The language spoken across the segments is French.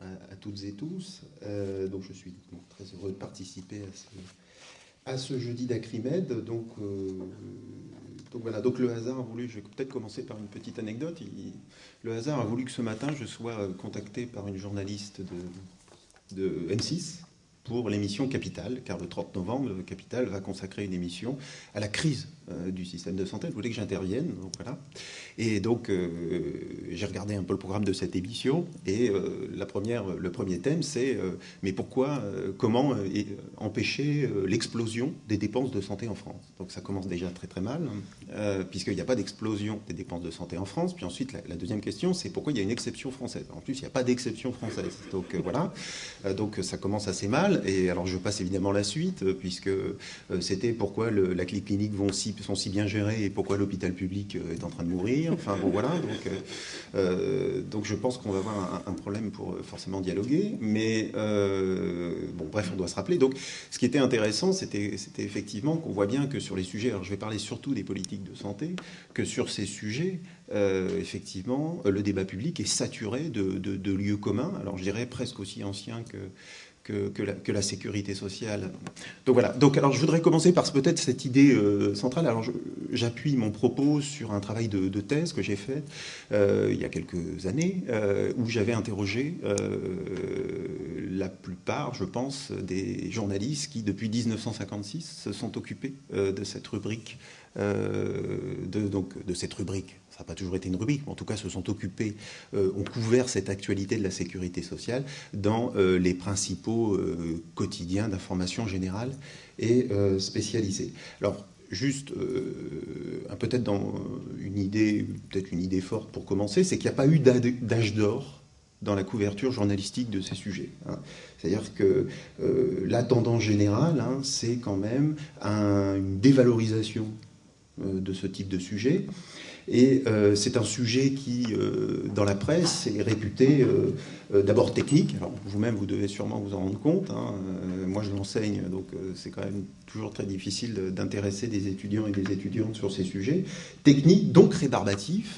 à, toutes et tous. Euh, donc je suis très heureux de participer à ce, jeudi d'Acrimed. Donc, euh, donc voilà, donc le hasard a voulu, je vais peut-être commencer par une petite anecdote. le hasard a voulu que ce matin je sois contacté par une journaliste de, de M6 pour l'émission Capital, car le 30 novembre, Capital va consacrer une émission à la crise euh, du système de santé. Elle voulait que j'intervienne, donc voilà. Et donc, euh, j'ai regardé un peu le programme de cette émission, et euh, la première, le premier thème, c'est mais pourquoi, comment empêcher l'explosion des dépenses de santé en France? Donc, ça commence déjà très très mal, hein, puisqu'il n'y a pas d'explosion des dépenses de santé en France. Puis ensuite, la, deuxième question, c'est pourquoi il y a une exception française? En plus, il n'y a pas d'exception française. Donc voilà, donc ça commence assez mal. Et alors, je passe évidemment la suite, puisque c'était pourquoi la clinique vont si sont si bien gérés et pourquoi l'hôpital public euh, est en train de mourir. Enfin bon voilà, donc, euh, euh, donc je pense qu'on va avoir un, problème pour forcément dialoguer. Mais bon bref, on doit se rappeler. Donc ce qui était intéressant, c'était effectivement qu'on voit bien que sur les sujets, alors je vais parler surtout des politiques de santé, que sur ces sujets, effectivement, le débat public est saturé de, de, lieux communs. Alors je dirais presque aussi anciens que que, la, sécurité sociale. Donc voilà. Donc alors je voudrais commencer par peut-être cette idée euh, centrale. Alors j'appuie mon propos sur un travail de, thèse que j'ai fait euh, il y a quelques années euh, où j'avais interrogé la plupart, je pense, des journalistes qui depuis 1956 se sont occupés de cette rubrique de, donc, de cette rubrique ça n'a pas toujours été une rubrique, mais en tout cas se sont occupés, euh, ont couvert cette actualité de la sécurité sociale dans euh, les principaux euh, quotidiens d'information générale et spécialisée. Alors, juste peut-être dans une idée, peut-être une idée forte pour commencer, c'est qu'il n'y a pas eu d'âge d'or dans la couverture journalistique de ces sujets. Hein. C'est-à-dire que la tendance générale, hein, c'est quand même une dévalorisation de ce type de sujet. Et euh, c'est un sujet qui, euh, dans la presse, est réputé euh, d'abord technique. Alors vous-même, vous devez sûrement vous en rendre compte. Hein. moi, je l'enseigne, donc c'est quand même toujours très difficile d'intéresser des étudiants et des étudiantes sur ces sujets. Technique, donc rébarbatif,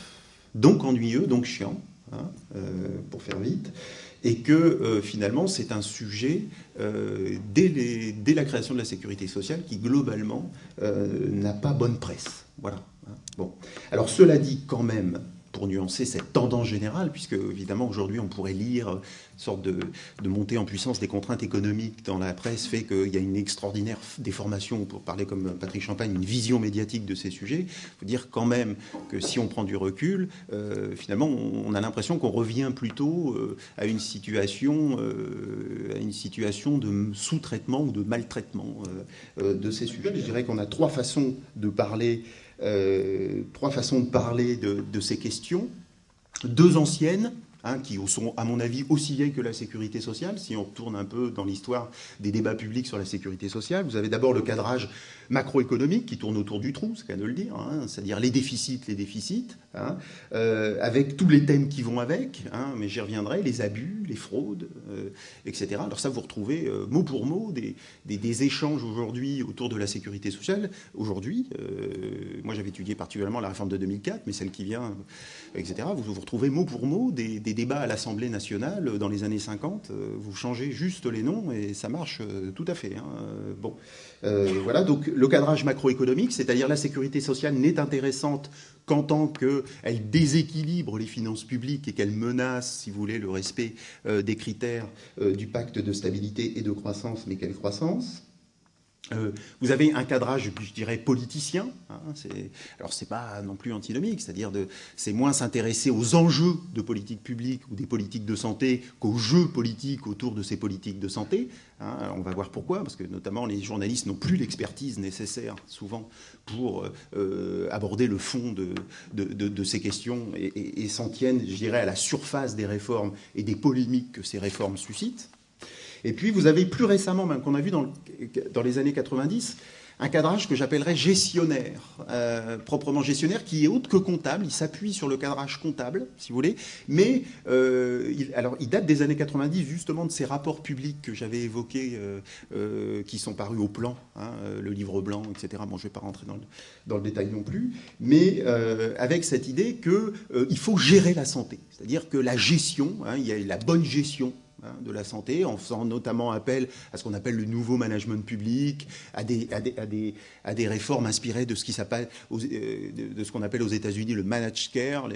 donc ennuyeux, donc chiant, hein, pour faire vite et que finalement c'est un sujet dès, dès, la création de la sécurité sociale qui globalement n'a pas bonne presse. Voilà. Bon. Alors cela dit quand même, pour nuancer cette tendance générale, puisque évidemment aujourd'hui on pourrait lire une sorte de, montée en puissance des contraintes économiques dans la presse fait qu'il y a une extraordinaire déformation, pour parler comme Patrick Champagne, une vision médiatique de ces sujets. Il faut dire quand même que si on prend du recul, euh, finalement on, a l'impression qu'on revient plutôt euh, à une situation, euh, à une situation de sous-traitement ou de maltraitement de ces sujets. Je dirais qu'on a trois façons de parler trois façons de parler de, ces questions. Deux anciennes, hein, qui sont, à mon avis, aussi vieilles que la sécurité sociale, si on retourne un peu dans l'histoire des débats publics sur la sécurité sociale. Vous avez d'abord le cadrage macroéconomique qui tourne autour du trou, c'est qu'à de le dire, hein, c'est-à-dire les déficits, les déficits, hein, euh, avec tous les thèmes qui vont avec, hein, mais j'y reviendrai, les abus, les fraudes, euh, etc. Alors ça, vous retrouvez euh, mot pour mot des, échanges aujourd'hui autour de la sécurité sociale. Aujourd'hui, moi j'avais étudié particulièrement la réforme de 2004, mais celle qui vient, etc. Vous, vous retrouvez mot pour mot des, des débats à l'Assemblée nationale dans les années 50. vous changez juste les noms et ça marche tout à fait. bon. Euh, voilà, donc le cadrage macroéconomique, c'est-à-dire la sécurité sociale n'est intéressante qu'en tant qu'elle déséquilibre les finances publiques et qu'elle menace, si vous voulez, le respect euh, des critères euh, du pacte de stabilité et de croissance, mais quelle croissance? Euh, vous avez un cadrage, je dirais, politicien. Hein, alors, ce n'est pas non plus antinomique, c'est-à-dire c'est moins s'intéresser aux enjeux de politique publique ou des politiques de santé qu'aux jeux politiques autour de ces politiques de santé. Hein. on va voir pourquoi, parce que notamment les journalistes n'ont plus l'expertise nécessaire, souvent, pour euh, aborder le fond de, ces questions et s'en tiennent, je dirais, à la surface des réformes et des polémiques que ces réformes suscitent. Et puis vous avez plus récemment, même qu'on a vu dans, les années 90, un cadrage que j'appellerais gestionnaire, euh, proprement gestionnaire, qui est autre que comptable. Il s'appuie sur le cadrage comptable, si vous voulez, mais euh, il, date des années 90 justement de ces rapports publics que j'avais évoqués, euh, qui sont parus au plan, hein, le livre blanc, etc. Bon, je ne vais pas rentrer dans le, détail non plus, mais avec cette idée qu'il faut gérer la santé, c'est-à-dire que la gestion, hein, la bonne gestion de la santé, en faisant notamment appel à ce qu'on appelle le nouveau management public, à des, à des, à des, réformes inspirées de ce euh, qu'on appelle aux États-Unis le managed care,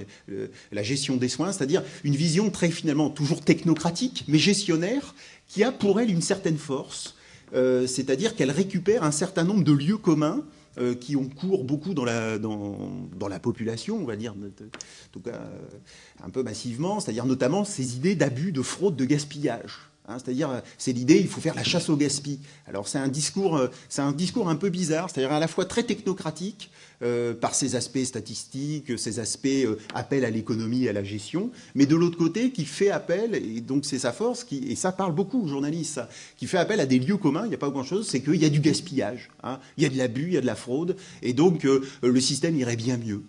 la gestion des soins, c'est-à-dire une vision très finalement toujours technocratique, mais gestionnaire, qui a pour elle une certaine force, euh, c'est-à-dire qu'elle récupère un certain nombre de lieux communs euh, qui ont cours beaucoup dans la, dans, la population, on va dire, en tout cas euh, un peu massivement, c'est-à-dire notamment ces idées d'abus, de fraude, de gaspillage. Hein, c'est-à-dire, c'est l'idée, il faut faire la chasse au gaspillage. Alors c'est un discours, c'est un discours un peu bizarre, c'est-à-dire à la fois très technocratique, euh, par ses aspects statistiques, ses aspects euh, appel à l'économie à la gestion, mais de l'autre côté, qui fait appel, et donc c'est sa force, et ça parle beaucoup aux journalistes, qui fait appel à des lieux communs, il n'y a pas grand-chose, c'est qu'il y a du gaspillage, hein, il y a de l'abus, il y a de la fraude, et donc euh, le système irait bien mieux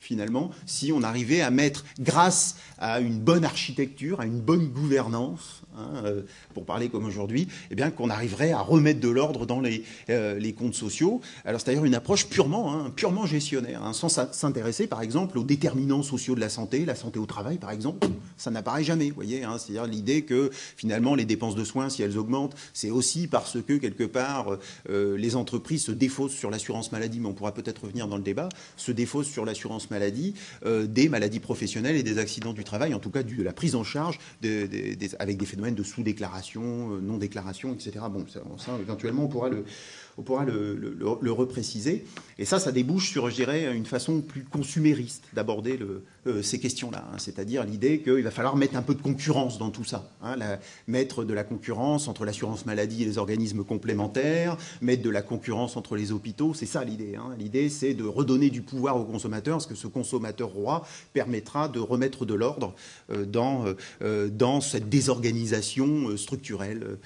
finalement, si on arrivait à mettre, grâce à une bonne architecture, à une bonne gouvernance, hein, euh, pour parler comme aujourd'hui, eh bien qu'on arriverait à remettre de l'ordre dans les, euh, les, comptes sociaux. Alors c'est d'ailleurs une approche purement, hein, purement gestionnaire, hein, sans s'intéresser par exemple aux déterminants sociaux de la santé, la santé au travail par exemple, ça n'apparaît jamais, vous voyez. C'est-à-dire l'idée que finalement les dépenses de soins, si elles augmentent, c'est aussi parce que quelque part euh, les entreprises se défaussent sur l'assurance maladie, mais on pourra peut-être revenir dans le débat, se défaussent sur l'assurance maladie, des maladies professionnelles et des accidents du travail, en tout cas de la prise en charge avec des phénomènes de sous-déclaration, euh, non-déclaration, etc. Bon, ça, éventuellement, on pourra le, on pourra le, repréciser. Et ça, ça débouche sur, je dirais, une façon plus consumériste d'aborder euh, ces questions-là. Hein. C'est-à-dire l'idée qu'il va falloir mettre un peu de concurrence dans tout ça. Hein. mettre de la concurrence entre l'assurance maladie et les organismes complémentaires, mettre de la concurrence entre les hôpitaux. C'est ça l'idée. Hein. L'idée, c'est de redonner du pouvoir aux consommateurs, parce que ce consommateur roi permettra de remettre de l'ordre euh, dans, euh, dans cette désorganisation structurelle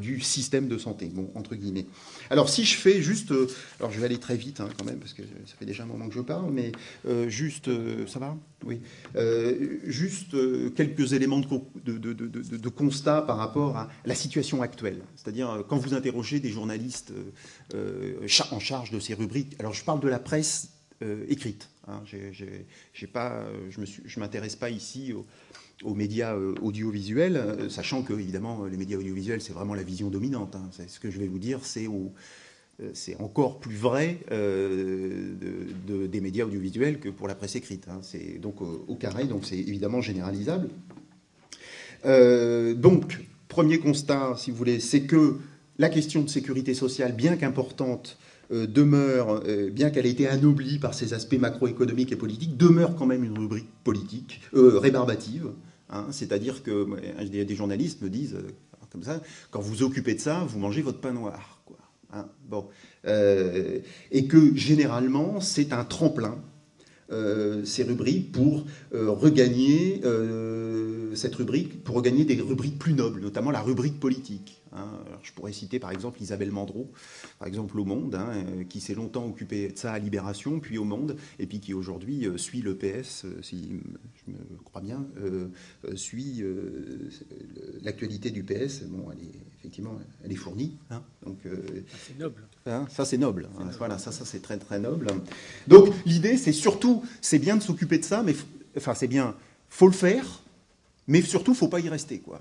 du système de santé, bon, entre guillemets. Alors si je fais juste, euh, alors je vais aller très vite hein, quand même parce que ça fait déjà un moment que je parle, mais euh, juste, euh, ça va? Oui. juste quelques éléments de, constat par rapport à la situation actuelle. C'est-à-dire quand vous interrogez des journalistes en charge de ces rubriques, alors je parle de la presse écrite. Hein, je ne m'intéresse pas ici aux médias audiovisuels, sachant que évidemment les médias audiovisuels c'est vraiment la vision dominante. Hein. ce que je vais vous dire, c'est c'est encore plus vrai euh, des médias audiovisuels que pour la presse écrite. Hein. C'est donc au, carré, donc c'est évidemment généralisable. Euh, donc, premier constat, si vous voulez, c'est que la question de sécurité sociale, bien qu'importante, euh, demeure, bien qu'elle ait été anoblie par ses aspects macroéconomiques et politiques, demeure quand même une rubrique politique, rébarbative. Hein. C'est-à-dire que des journalistes me disent, comme ça, quand vous occupez de ça, vous mangez votre pain noir. Hein. Euh, et que généralement, c'est un tremplin, euh, ces rubriques, pour euh, regagner cette rubrique, pour regagner des rubriques plus nobles, notamment la rubrique politique. Hein. je pourrais citer par exemple Isabelle Mandreau, par exemple au Monde, hein, qui s'est longtemps occupée de ça à Libération, puis au Monde, et puis qui aujourd'hui suit le PS, si je me crois bien, suit l'actualité du PS. Bon, elle est effectivement, elle est fournie. Hein. donc, euh, ah, c'est noble. Hein, ça, c'est noble. Hein. voilà, ça, ça c'est très, très noble. Donc, l'idée, c'est surtout, c'est bien de s'occuper de ça, mais enfin, c'est bien, faut le faire, mais surtout, faut pas y rester, quoi.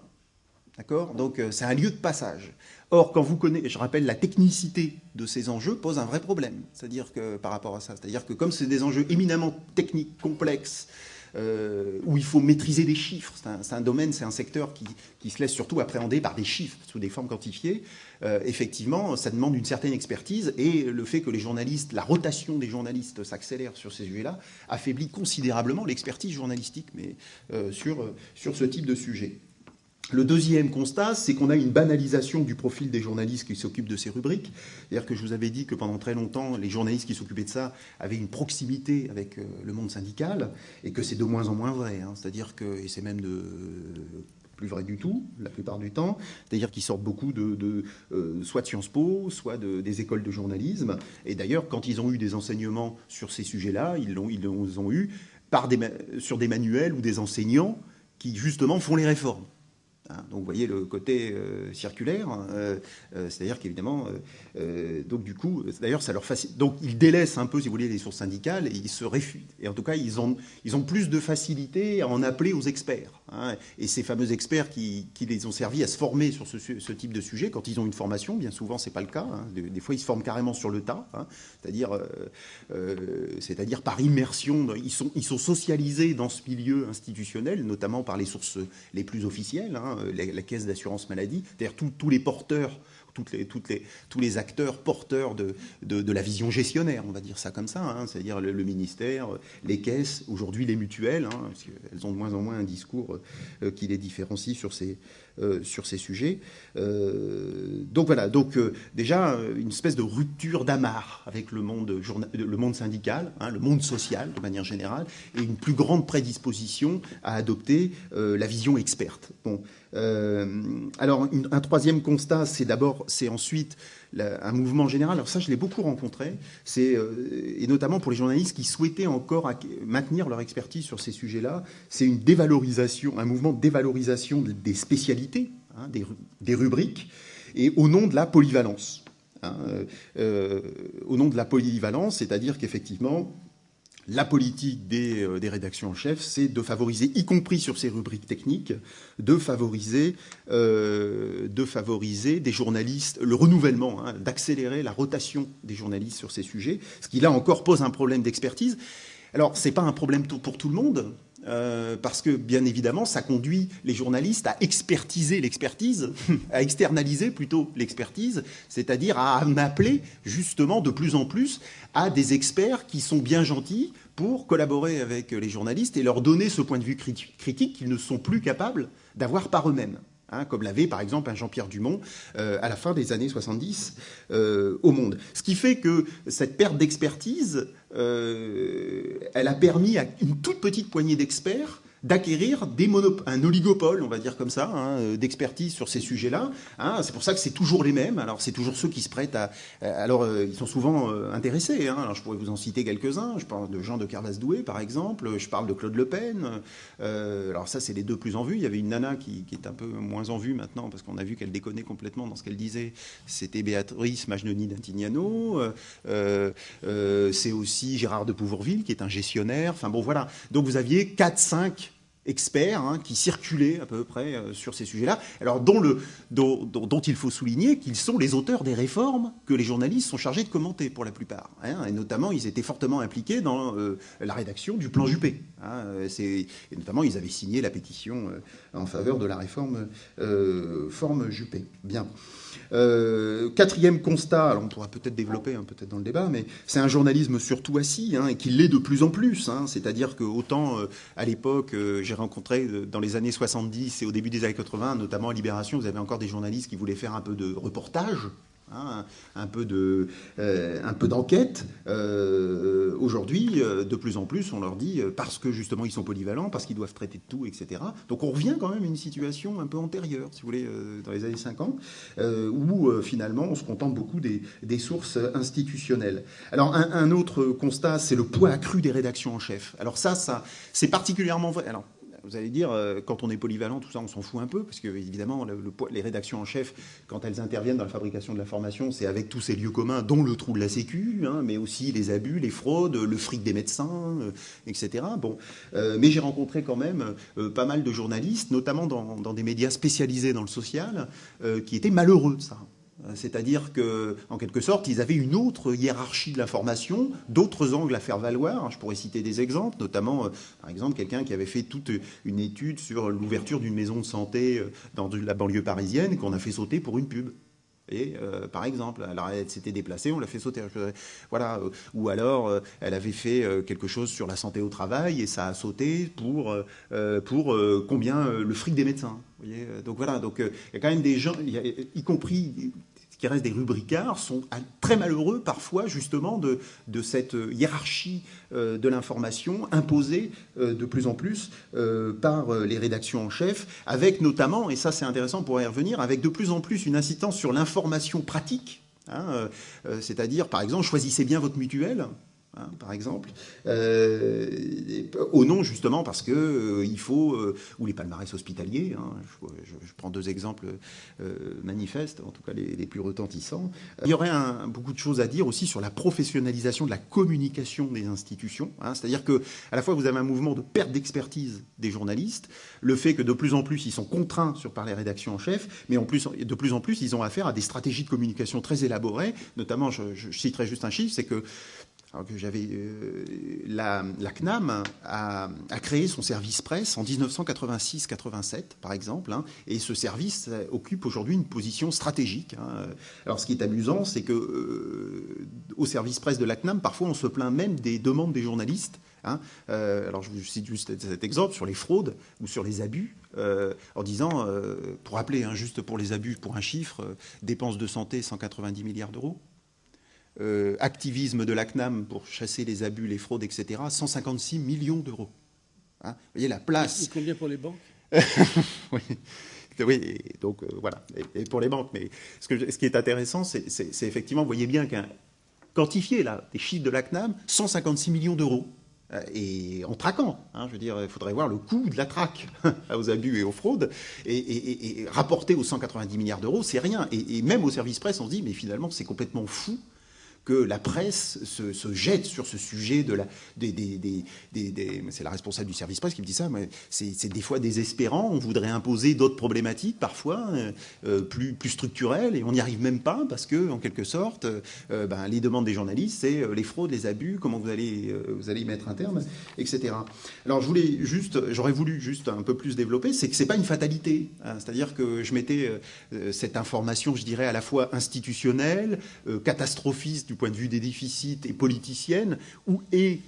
D'accord? Donc, euh, c'est un lieu de passage. Or, quand vous connaissez, je rappelle, la technicité de ces enjeux pose un vrai problème. C'est-à-dire que, par rapport à ça, c'est-à-dire que comme c'est des enjeux éminemment techniques, complexes, euh, où il faut maîtriser des chiffres. C'est un, domaine, c'est un secteur qui, se laisse surtout appréhender par des chiffres sous des formes quantifiées. Euh, effectivement, ça demande une certaine expertise et le fait que les journalistes, la rotation des journalistes s'accélère sur ces sujets-là, affaiblit considérablement l'expertise journalistique euh, sur ce type de sujet. Le deuxième constat, c'est qu'on a une banalisation du profil des journalistes qui s'occupent de ces rubriques. C'est-à-dire que je vous avais dit que pendant très longtemps, les journalistes qui s'occupaient de ça avaient une proximité avec euh, le monde syndical, et que c'est de moins en moins vrai. Hein. C'est-à-dire que, c'est même plus vrai du tout, la plupart du temps, c'est-à-dire qu'ils sortent beaucoup de, euh, soit de Sciences Po, soit des écoles de journalisme. Et d'ailleurs, quand ils ont eu des enseignements sur ces sujets-là, ils l'ont ils ont eu sur des manuels ou des enseignants qui justement font les réformes. Hein, Donc vous voyez le côté circulaire, c'est-à-dire qu'évidemment, donc du coup, d'ailleurs, ça leur facilite. Donc ils délaissent un peu, si vous voulez, les sources syndicales et ils se réfutent. Et en tout cas, ils ont, ils ont plus de facilité à en appeler aux experts. Hein. Et ces fameux experts qui, les ont servi à se former sur ce, type de sujet, quand ils ont une formation, bien souvent, c'est pas le cas. Hein. Des, fois, ils se forment carrément sur le tas, hein. c'est-à-dire, c'est-à-dire par immersion. Ils sont, ils sont socialisés dans ce milieu institutionnel, notamment par les sources les plus officielles, la, caisse d'assurance maladie, c'est-à-dire tous les porteurs toutes les, tous les acteurs porteurs de, de, la vision gestionnaire, on va dire ça comme ça, hein, c'est-à-dire le, ministère, les caisses, aujourd'hui les mutuelles, hein, parce qu'elles ont de moins en moins un discours euh, qui les différencie sur ces, euh, sur ces sujets. Euh, donc voilà, donc déjà une espèce de rupture d'amarre avec le monde, le monde syndical, hein, le monde social de manière générale, et une plus grande prédisposition à adopter la vision experte. Bon, alors un troisième constat, c'est d'abord c'est ensuite un mouvement général. Alors ça, je l'ai beaucoup rencontré, euh, et notamment pour les journalistes qui souhaitaient encore maintenir leur expertise sur ces sujets-là. C'est une dévalorisation, un mouvement de dévalorisation des spécialités, hein, des, rubriques, et au nom de la polyvalence. Hein, euh, euh, au nom de la polyvalence, c'est-à-dire qu'effectivement, la politique euh, des, rédactions en chef, c'est de favoriser, y compris sur ces rubriques techniques, de favoriser, euh, des journalistes, le renouvellement, hein, d'accélérer la rotation des journalistes sur ces sujets, ce qui là encore pose un problème d'expertise. Alors, ce n'est pas un problème pour tout le monde, euh, parce que bien évidemment, ça conduit les journalistes à expertiser l'expertise, à externaliser plutôt l'expertise, c'est-à-dire à en appeler justement de plus en plus à des experts qui sont bien gentils pour collaborer avec les journalistes et leur donner ce point de vue critique qu'ils ne sont plus capables d'avoir par eux-mêmes. Hein, comme l'avait par exemple un Jean-Pierre Dumont euh, à la fin des années 70 euh, au Monde. Ce qui fait que cette perte d'expertise, euh, elle a permis à une toute petite poignée d'experts d'acquérir un oligopole, on va dire comme ça, hein, euh, d'expertise sur ces sujets-là. Hein. c'est pour ça que c'est toujours les mêmes. Alors c'est toujours ceux qui se prêtent à. Alors euh, ils sont souvent euh, intéressés. Hein. Alors je pourrais vous en citer quelques-uns. Je parle de Jean de Carvas-Doué par exemple. Je parle de Claude Le Pen. alors ça c'est les deux plus en vue. Il y avait une nana qui, est un peu moins en vue maintenant parce qu'on a vu qu'elle déconnait complètement dans ce qu'elle disait. C'était Béatrice Magnoni d'Intignano. c'est aussi Gérard de Pouvourville qui est un gestionnaire. Enfin bon voilà. Donc vous aviez 4, 5 experts hein, qui circulaient à peu près euh, sur ces sujets-là, alors dont, il faut souligner qu'ils sont les auteurs des réformes que les journalistes sont chargés de commenter pour la plupart. Hein, et notamment, ils étaient fortement impliqués dans euh, la rédaction du plan Juppé. Hein, et notamment, ils avaient signé la pétition euh, en faveur de la réforme forme Juppé. Bien. Euh, quatrième constat, alors on pourra peut-être développer hein, peut-être dans le débat, mais c'est un journalisme surtout assis hein, et qui l'est de plus en plus. Hein. C'est-à-dire que autant euh, à l'époque, euh, j'ai rencontré dans les années 70 et au début des années 80, notamment à Libération, vous avez encore des journalistes qui voulaient faire un peu de reportage Hein, un peu euh, un peu d'enquête. Euh, aujourd'hui, euh, de plus en plus, on leur dit parce que justement ils sont polyvalents, parce qu'ils doivent traiter de tout, etc. Donc on revient quand même à une situation un peu antérieure, si vous voulez, dans les années 50, où finalement on se contente beaucoup des, des sources institutionnelles. Alors un, un autre constat, c'est le poids accru des rédactions en chef. Alors ça, ça, c'est particulièrement vrai. Alors vous allez dire, euh, quand on est polyvalent, tout ça, on s'en fout un peu, parce que évidemment, les rédactions en chef, quand elles interviennent dans la fabrication de l'information, c'est avec tous ces lieux communs, dont le trou de la Sécu, hein, mais aussi les abus, les fraudes, le fric des médecins, euh, etc. Bon, euh, mais j'ai rencontré quand même pas mal de journalistes, notamment dans, dans, des médias spécialisés dans le social, qui étaient malheureux de ça. Euh, c'est-à-dire que, en quelque sorte, ils avaient une autre hiérarchie de l'information, d'autres angles à faire valoir. Je pourrais citer des exemples, notamment, euh, par exemple, quelqu'un qui avait fait toute une étude sur l'ouverture d'une maison de santé euh, dans la banlieue parisienne qu'on a fait sauter pour une pub. Et, par exemple, alors elle s'était déplacée, on l'a fait sauter. Voilà. Ou alors, elle avait fait quelque chose sur la santé au travail et ça a sauté pour, pour combien le fric des médecins. Donc voilà. Donc il y a quand même des gens, y compris qui restent des rubricards, sont très malheureux parfois justement de, cette hiérarchie euh, de l'information imposée euh, de plus en plus euh, par les rédactions en chef, avec notamment, et ça c'est intéressant pour y revenir, avec de plus en plus une incitance sur l'information pratique, hein, c'est-à-dire par exemple choisissez bien votre mutuelle, Hein, par exemple, euh, au nom justement parce que euh, il faut, euh, ou les palmarès hospitaliers, hein, je, prends deux exemples manifestes, en tout cas les, plus retentissants. Il y aurait beaucoup de choses à dire aussi sur la professionnalisation de la communication des institutions, hein, c'est-à-dire que à la fois vous avez un mouvement de perte d'expertise des journalistes, le fait que de plus en plus ils sont contraints sur par les rédactions en chef, mais en plus de plus en plus ils ont affaire à des stratégies de communication très élaborées, notamment je citerai juste un chiffre, c'est que alors que j'avais euh, la, CNAM a, créé son service presse en 1986-87 par exemple, hein, et ce service occupe aujourd'hui une position stratégique. Hein. Alors ce qui est amusant, c'est que euh, au service presse de la CNAM, parfois on se plaint même des demandes des journalistes. Hein. Euh, alors je vous cite juste cet exemple sur les fraudes ou sur les abus, en disant, pour rappeler, juste pour les abus, pour un chiffre, dépenses de santé 190 milliards d'euros. Euh, activisme de la CNAM pour chasser les abus, les fraudes, etc., 156 millions d'euros. Hein Vous voyez la place. Et combien pour les banques oui. oui. donc euh, voilà, et, pour les banques. Mais ce, que, ce qui est intéressant, c'est effectivement, vous voyez bien qu'un quantifié là, des chiffres de la CNAM, 156 millions d'euros. Euh, et en traquant, hein, je veux dire, il faudrait voir le coût de la traque aux abus et aux fraudes, et, rapporter aux 190 milliards d'euros, c'est rien. Et, même au service presse, on se dit, mais finalement, c'est complètement fou que la presse se, jette sur ce sujet de la, des, c'est la responsable du service presse qui me dit ça, c'est des fois désespérant. On voudrait imposer d'autres problématiques parfois euh, euh, plus, plus structurelles et on n'y arrive même pas parce que, en quelque sorte, euh, ben, les demandes des journalistes, c'est les fraudes, les abus, comment vous allez, vous allez y mettre un terme, etc. Alors je voulais juste, j'aurais voulu juste un peu plus développer, c'est que c'est pas une fatalité. Hein. C'est-à-dire que je mettais cette information, je dirais, à la fois institutionnelle, catastrophiste du point de vue des déficits et politicienne, ou et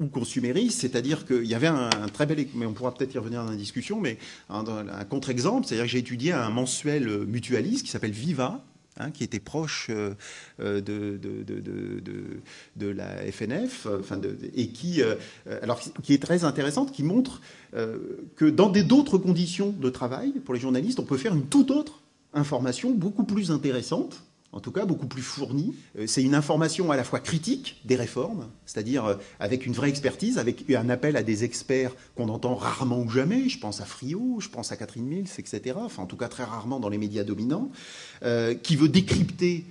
ou consumériste, c'est-à-dire qu'il y avait un, très bel, mais on pourra peut-être y revenir dans la discussion, mais un, contre-exemple, c'est-à-dire que j'ai étudié un mensuel mutualiste qui s'appelle Viva, hein, qui était proche euh, de, de, de, de, la FNF, enfin et qui, euh, alors, qui est très intéressante, qui montre euh, que dans d'autres conditions de travail, pour les journalistes, on peut faire une toute autre information beaucoup plus intéressante en tout cas beaucoup plus fournie. Euh, c'est une information à la fois critique des réformes, c'est-à-dire euh, avec une vraie expertise, avec un appel à des experts qu'on entend rarement ou jamais. Je pense à Friot, je pense à Catherine Mills, etc. Enfin, en tout cas très rarement dans les médias dominants, euh, qui veut décrypter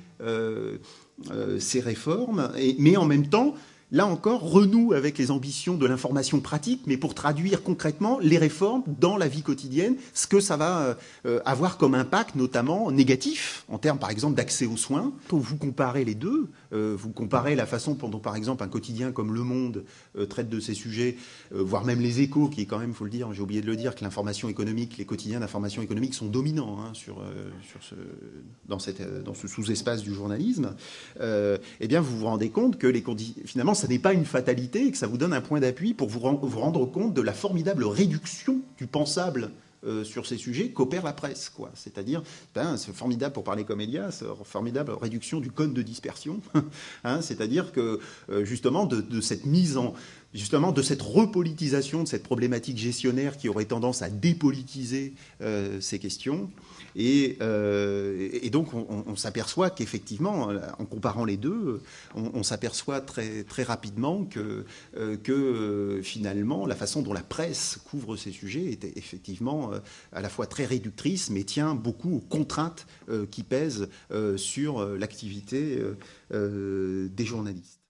ces réformes, mais en même temps là encore, renoue avec les ambitions de l'information pratique, mais pour traduire concrètement les réformes dans la vie quotidienne, ce que ça va euh, avoir comme impact, notamment négatif, en termes par exemple d'accès aux soins. Quand vous comparez les deux, euh, vous comparez la façon dont par exemple un quotidien comme Le Monde euh, traite de ces sujets, voire même les échos, qui est quand même, il faut le dire, j'ai oublié de le dire, que l'information économique, les quotidiens d'information économique sont dominants hein, sur, dans ce sous-espace du journalisme, eh bien vous vous rendez compte que les finalement ça n'est pas une fatalité et que ça vous donne un point d'appui pour vous, rendre compte de la formidable réduction du pensable euh, sur ces sujets qu'opère la presse. quoi. C'est-à-dire, ben, c'est formidable pour parler comme Elias, formidable réduction du code de dispersion. hein, C'est-à-dire que euh, justement de, cette mise en justement de cette repolitisation de cette problématique gestionnaire qui aurait tendance à dépolitiser euh, ces questions, euh, et, donc, on, s'aperçoit qu'effectivement, en comparant les deux, on, s'aperçoit très, très rapidement que, euh, euh, finalement, la façon dont la presse couvre ces sujets est effectivement à la fois très réductrice, mais tient beaucoup aux contraintes qui pèsent sur l'activité des journalistes.